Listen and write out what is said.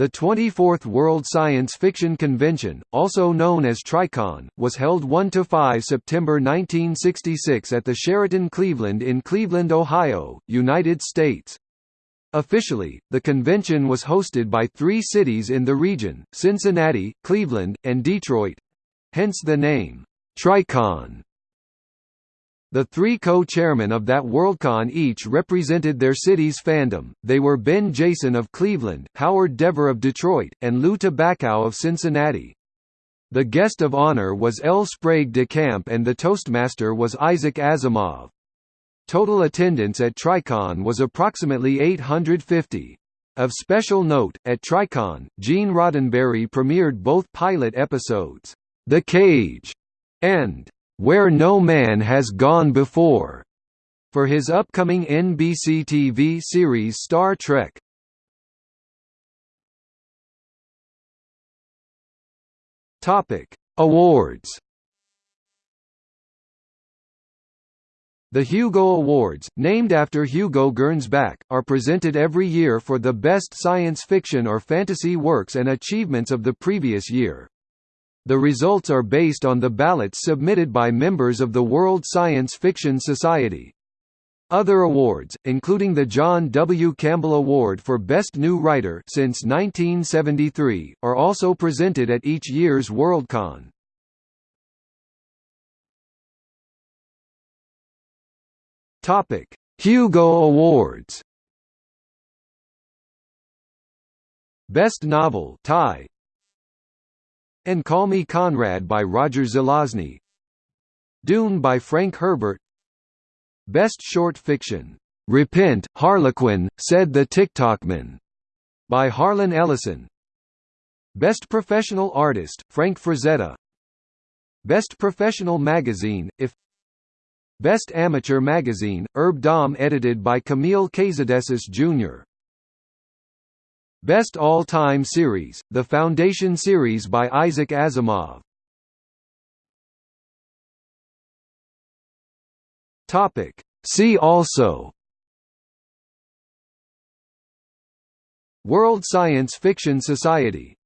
The 24th World Science Fiction Convention, also known as TriCon, was held 1–5 September 1966 at the Sheraton Cleveland in Cleveland, Ohio, United States. Officially, the convention was hosted by three cities in the region, Cincinnati, Cleveland, and Detroit—hence the name, TriCon. The three co-chairmen of that Worldcon each represented their city's fandom, they were Ben Jason of Cleveland, Howard DeVore of Detroit, and Lou Tabakow of Cincinnati. The guest of honor was L. Sprague de Camp and the Toastmaster was Isaac Asimov. Total attendance at TriCon was approximately 850. Of special note, at TriCon, Gene Roddenberry premiered both pilot episodes, The Cage and where No Man Has Gone Before, for his upcoming NBC TV series Star Trek. Topic: Awards. The Hugo Awards, named after Hugo Gernsback, are presented every year for the best science fiction or fantasy works and achievements of the previous year. The results are based on the ballots submitted by members of the World Science Fiction Society. Other awards, including the John W. Campbell Award for Best New Writer since 1973, are also presented at each year's Worldcon. Topic: Hugo Awards. Best Novel tie and Call Me Conrad by Roger Zelazny. Dune by Frank Herbert. Best Short Fiction, "'Repent, Harlequin, said the Ticktockman' by Harlan Ellison. Best Professional Artist, Frank Frazetta. Best Professional Magazine, If. Best Amateur Magazine, ERB-dom edited by Camille Cazedessus Jr. Best All-Time Series, The Foundation Series by Isaac Asimov. Topic. See also World Science Fiction Society